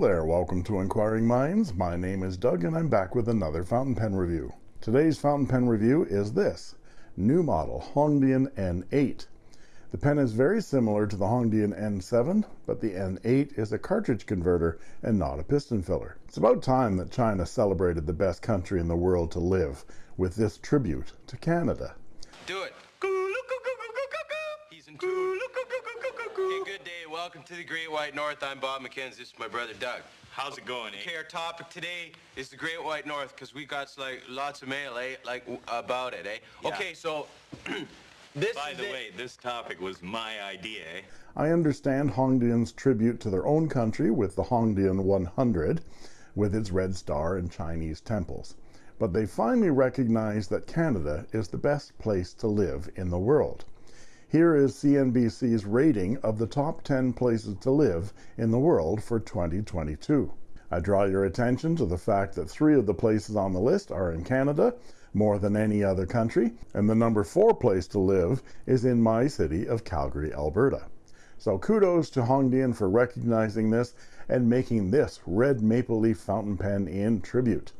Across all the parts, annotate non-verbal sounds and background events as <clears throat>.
Hello there, welcome to Inquiring Minds. My name is Doug and I'm back with another fountain pen review. Today's fountain pen review is this, new model Hongdian N8. The pen is very similar to the Hongdian N7, but the N8 is a cartridge converter and not a piston filler. It's about time that China celebrated the best country in the world to live with this tribute to Canada. Do it. He's in Welcome to the Great White North. I'm Bob McKenzie. This is my brother Doug. How's it going, eh? Okay, our topic today is the Great White North because we got like lots of mail, eh? Like about it, eh? Yeah. Okay, so <clears throat> this By is the it. way, this topic was my idea, eh? I understand Hongdian's tribute to their own country with the Hongdian 100, with its red star and Chinese temples. But they finally recognize that Canada is the best place to live in the world. Here is CNBC's rating of the top 10 places to live in the world for 2022. I draw your attention to the fact that three of the places on the list are in Canada, more than any other country, and the number four place to live is in my city of Calgary, Alberta. So kudos to Hongdian for recognizing this and making this red maple leaf fountain pen in tribute.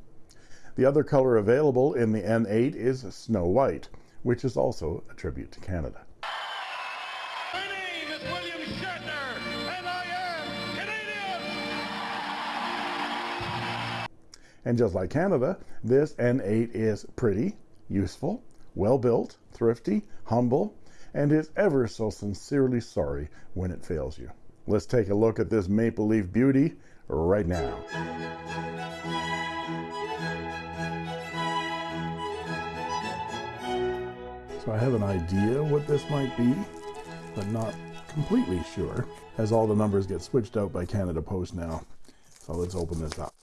The other color available in the N8 is Snow White, which is also a tribute to Canada. And just like Canada, this N8 is pretty, useful, well built, thrifty, humble, and is ever so sincerely sorry when it fails you. Let's take a look at this maple leaf beauty right now. So I have an idea what this might be, but not completely sure, as all the numbers get switched out by Canada Post now. So let's open this up.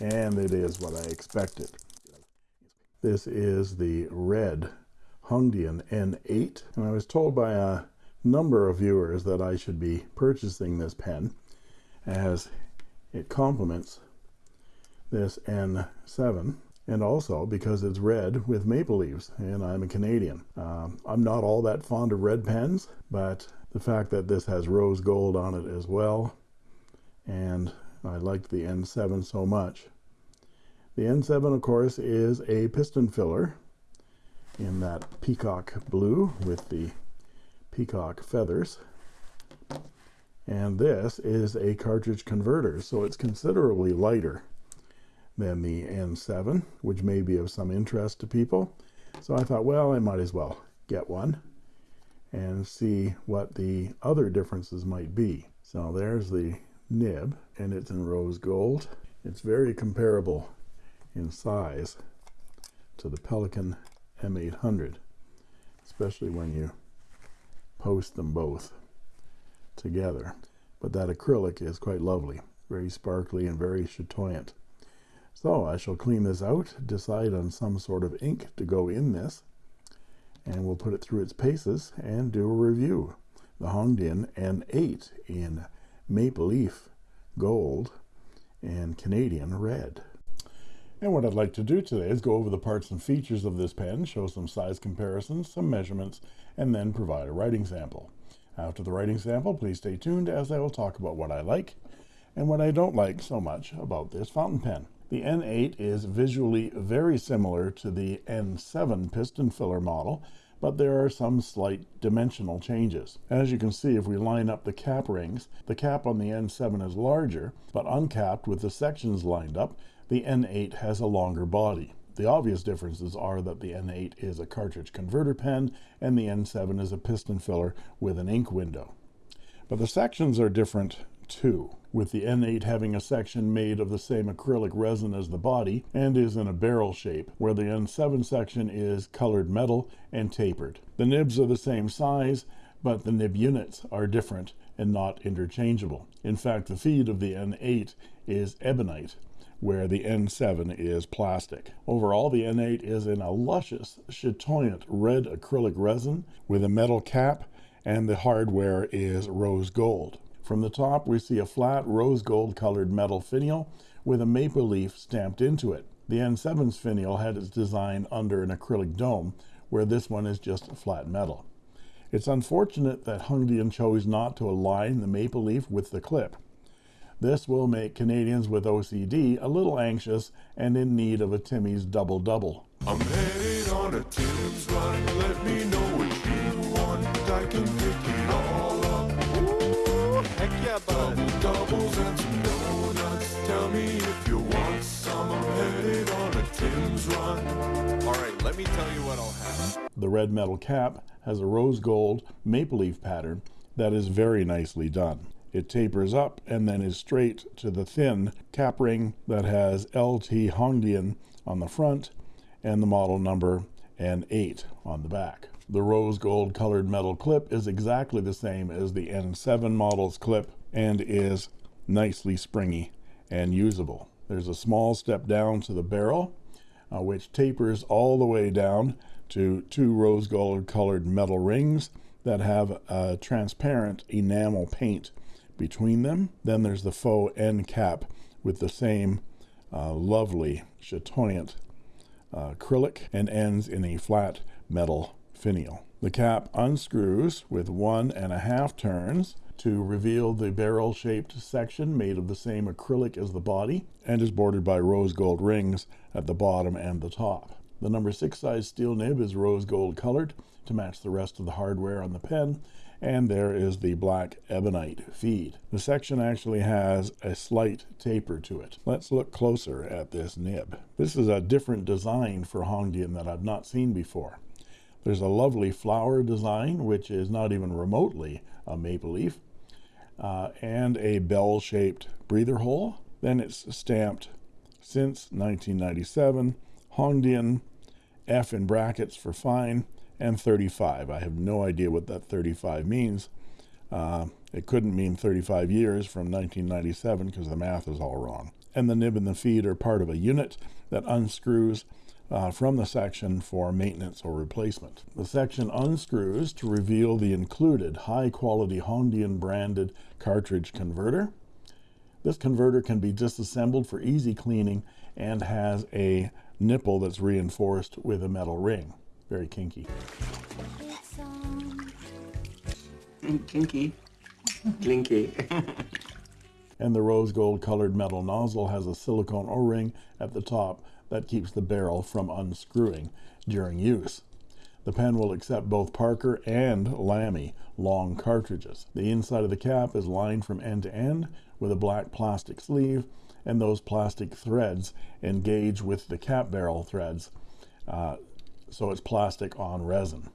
And it is what I expected. This is the red Hongdian N8, and I was told by a number of viewers that I should be purchasing this pen as it complements this N7 and also because it's red with maple leaves and I'm a Canadian. Um, I'm not all that fond of red pens, but the fact that this has rose gold on it as well and I liked the N7 so much. The N7 of course is a piston filler in that peacock blue with the peacock feathers. And this is a cartridge converter so it's considerably lighter than the N7 which may be of some interest to people. So I thought well I might as well get one and see what the other differences might be. So there's the nib and it's in rose gold. It's very comparable in size to the Pelikan M800 especially when you post them both together. But that acrylic is quite lovely very sparkly and very chatoyant. So I shall clean this out decide on some sort of ink to go in this and we'll put it through its paces and do a review. The Hongdian N8 in maple leaf gold and Canadian red and what I'd like to do today is go over the parts and features of this pen, show some size comparisons, some measurements, and then provide a writing sample. After the writing sample, please stay tuned as I will talk about what I like and what I don't like so much about this fountain pen. The N8 is visually very similar to the N7 piston filler model, but there are some slight dimensional changes. As you can see, if we line up the cap rings, the cap on the N7 is larger, but uncapped with the sections lined up, the N8 has a longer body. The obvious differences are that the N8 is a cartridge converter pen and the N7 is a piston filler with an ink window. But the sections are different too, with the N8 having a section made of the same acrylic resin as the body and is in a barrel shape, where the N7 section is colored metal and tapered. The nibs are the same size, but the nib units are different and not interchangeable. In fact, the feed of the N8 is ebonite, where the N7 is plastic. Overall, the N8 is in a luscious, chatoyant red acrylic resin with a metal cap, and the hardware is rose gold. From the top, we see a flat rose gold colored metal finial with a maple leaf stamped into it. The N7's finial had its design under an acrylic dome, where this one is just flat metal. It's unfortunate that Hongdian chose not to align the maple leaf with the clip. This will make Canadians with OCD a little anxious and in need of a Timmy's double double me tell you what I'll have. The red metal cap has a rose gold maple leaf pattern that is very nicely done. It tapers up and then is straight to the thin cap ring that has LT Hongdian on the front and the model number N8 on the back. The rose gold colored metal clip is exactly the same as the N7 model's clip and is nicely springy and usable. There's a small step down to the barrel, uh, which tapers all the way down to two rose gold colored metal rings that have a transparent enamel paint between them. Then there's the faux end cap with the same uh, lovely chatoyant uh, acrylic and ends in a flat metal finial. The cap unscrews with one and a half turns to reveal the barrel shaped section made of the same acrylic as the body and is bordered by rose gold rings at the bottom and the top. The number six size steel nib is rose gold colored to match the rest of the hardware on the pen and there is the black ebonite feed. The section actually has a slight taper to it. Let's look closer at this nib. This is a different design for Hongdian that I've not seen before. There's a lovely flower design, which is not even remotely a maple leaf, uh, and a bell-shaped breather hole. Then it's stamped since 1997, Hongdian, F in brackets for fine, and 35. I have no idea what that 35 means. Uh, it couldn't mean 35 years from 1997 because the math is all wrong. And the nib and the feed are part of a unit that unscrews uh, from the section for maintenance or replacement. The section unscrews to reveal the included high quality Hongdian branded cartridge converter. This converter can be disassembled for easy cleaning and has a nipple that's reinforced with a metal ring. Very kinky. Kinky. <laughs> Clinky. <laughs> and the rose gold colored metal nozzle has a silicone o-ring at the top that keeps the barrel from unscrewing during use. The pen will accept both Parker and Lamy long cartridges. The inside of the cap is lined from end to end with a black plastic sleeve and those plastic threads engage with the cap barrel threads uh, so it's plastic on resin.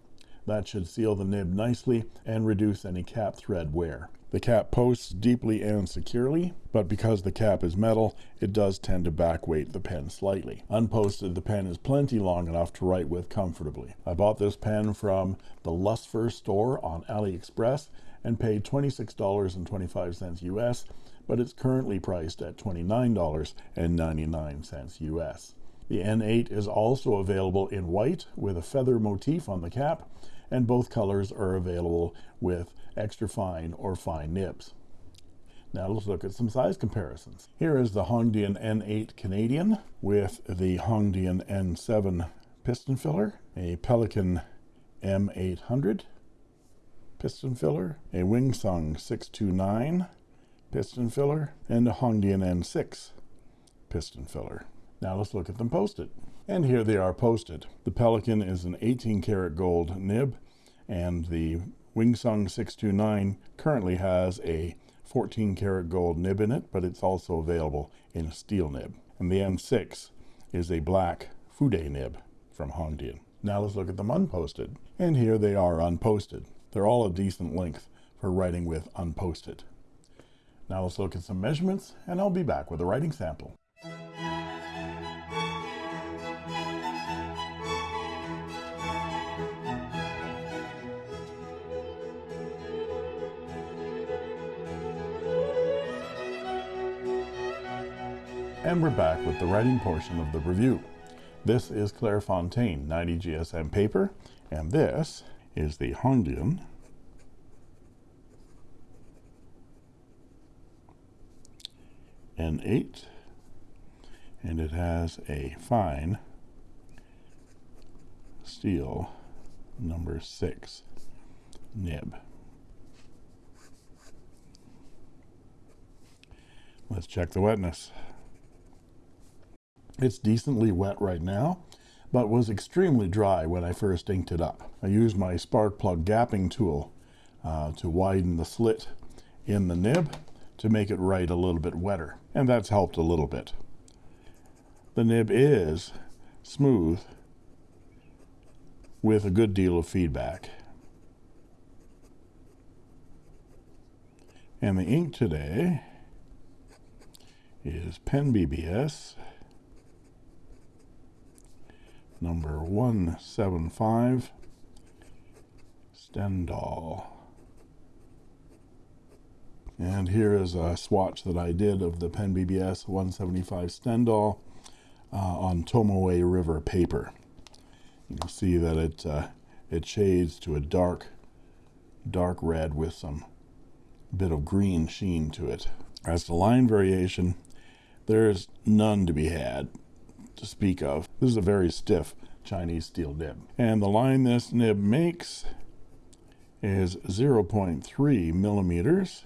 That should seal the nib nicely and reduce any cap thread wear. The cap posts deeply and securely, but because the cap is metal, it does tend to backweight the pen slightly. Unposted, the pen is plenty long enough to write with comfortably. I bought this pen from the Lustfer store on AliExpress and paid $26.25 US, but it's currently priced at $29.99 US. The N8 is also available in white with a feather motif on the cap, and both colors are available with extra fine or fine nibs. Now let's look at some size comparisons. Here is the Hongdian N8 Canadian with the Hongdian N7 piston filler, a Pelikan M800 piston filler, a Wingsung 629 piston filler, and a Hongdian N6 piston filler. Now let's look at them posted. And here they are posted. The Pelikan is an 18 karat gold nib, and the Wingsung 629 currently has a 14 karat gold nib in it, but it's also available in a steel nib. And the N6 is a black Fude nib from Hongdian. Now let's look at them unposted. And here they are unposted. They're all a decent length for writing with unposted. Now let's look at some measurements, and I'll be back with a writing sample. And we're back with the writing portion of the review. This is Clairefontaine 90 GSM paper, and this is the Hongdian N8, and it has a fine steel number 6 nib. Let's check the wetness. It's decently wet right now, but was extremely dry when I first inked it up. I used my spark plug gapping tool uh, to widen the slit in the nib to make it write a little bit wetter, and that's helped a little bit. The nib is smooth with a good deal of feedback. And the ink today is Pen BBS number 175 Stendhal. And here is a swatch that I did of the Pen BBS 175 Stendhal uh, on Tomoe River paper. You can see that it uh, it shades to a dark dark red with some bit of green sheen to it. As to line variation, there's none to be had to speak of. This is a very stiff Chinese steel nib. And the line this nib makes is 0.3 millimeters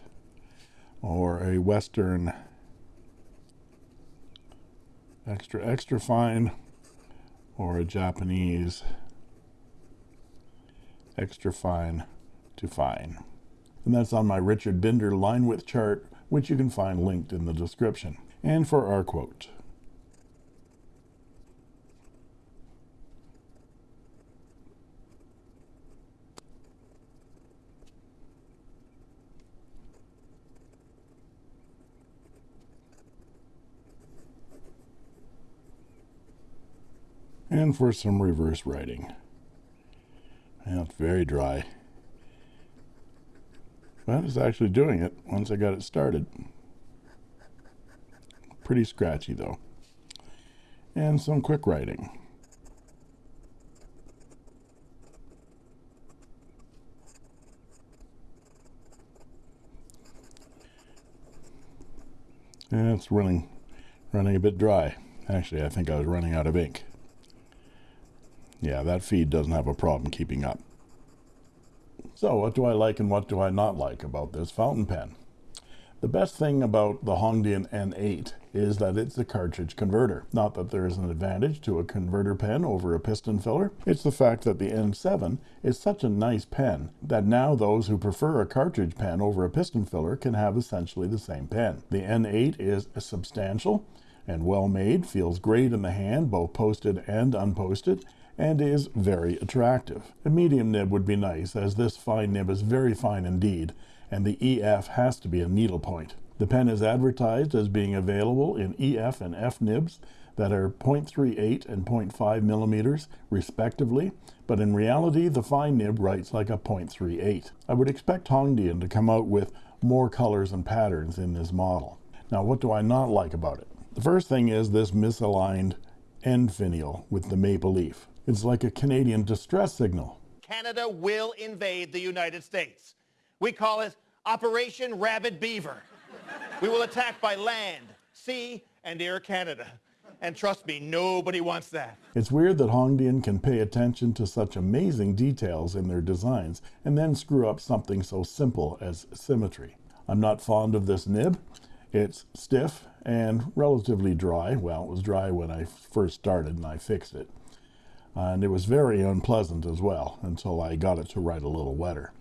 or a Western extra extra fine or a Japanese extra fine to fine. And that's on my Richard Binder line width chart, which you can find linked in the description. And for our quote. And for some reverse writing. Yeah, it's very dry. But it's actually doing it once I got it started. Pretty scratchy though. And some quick writing. And it's running running a bit dry. Actually, I think I was running out of ink. Yeah, that feed doesn't have a problem keeping up. So what do I like and what do I not like about this fountain pen? The best thing about the Hongdian N8 is that it's a cartridge converter. Not that there is an advantage to a converter pen over a piston filler. It's the fact that the N7 is such a nice pen that now those who prefer a cartridge pen over a piston filler can have essentially the same pen. The N8 is substantial and well made, feels great in the hand, both posted and unposted, and is very attractive. A medium nib would be nice, as this fine nib is very fine indeed, and the EF has to be a needle point. The pen is advertised as being available in EF and F nibs that are 0.38 and 0.5 millimeters respectively, but in reality the fine nib writes like a 0.38. I would expect Hongdian to come out with more colors and patterns in this model. Now what do I not like about it? The first thing is this misaligned end finial with the maple leaf. It's like a Canadian distress signal. Canada will invade the United States. We call it Operation Rabid Beaver. We will attack by land, sea, and air Canada. And trust me, nobody wants that. It's weird that Hongdian can pay attention to such amazing details in their designs and then screw up something so simple as symmetry. I'm not fond of this nib. It's stiff and relatively dry. Well, it was dry when I first started and I fixed it. And it was very unpleasant as well until I got it to write a little wetter.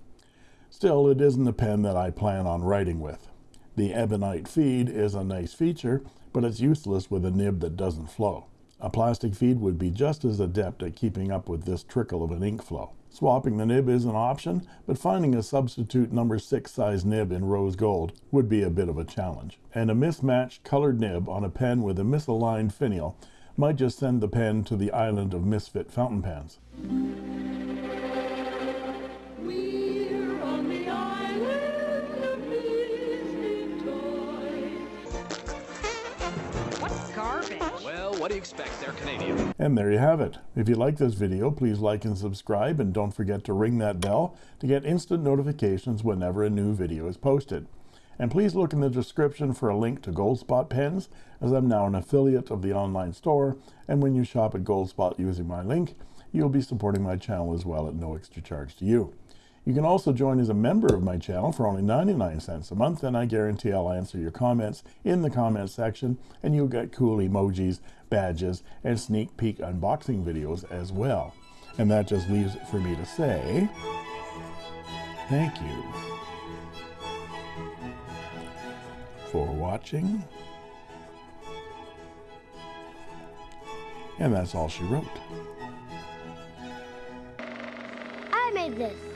Still, it isn't a pen that I plan on writing with. The ebonite feed is a nice feature, but it's useless with a nib that doesn't flow. A plastic feed would be just as adept at keeping up with this trickle of an ink flow. Swapping the nib is an option, but finding a substitute number 6 size nib in rose gold would be a bit of a challenge. And a mismatched colored nib on a pen with a misaligned finial might just send the pen to the island of misfit fountain pens. We're on the island of misfit toys. What's garbage? Well, what do you expect? They're Canadian. And there you have it. If you like this video, please like and subscribe, and don't forget to ring that bell to get instant notifications whenever a new video is posted. And please look in the description for a link to Goldspot pens, as I'm now an affiliate of the online store, and when you shop at Goldspot using my link, you'll be supporting my channel as well at no extra charge to you. You can also join as a member of my channel for only 99 cents a month, and I guarantee I'll answer your comments in the comments section, and you'll get cool emojis, badges, and sneak peek unboxing videos as well. And that just leaves it for me to say thank you for watching. And that's all she wrote. I made this.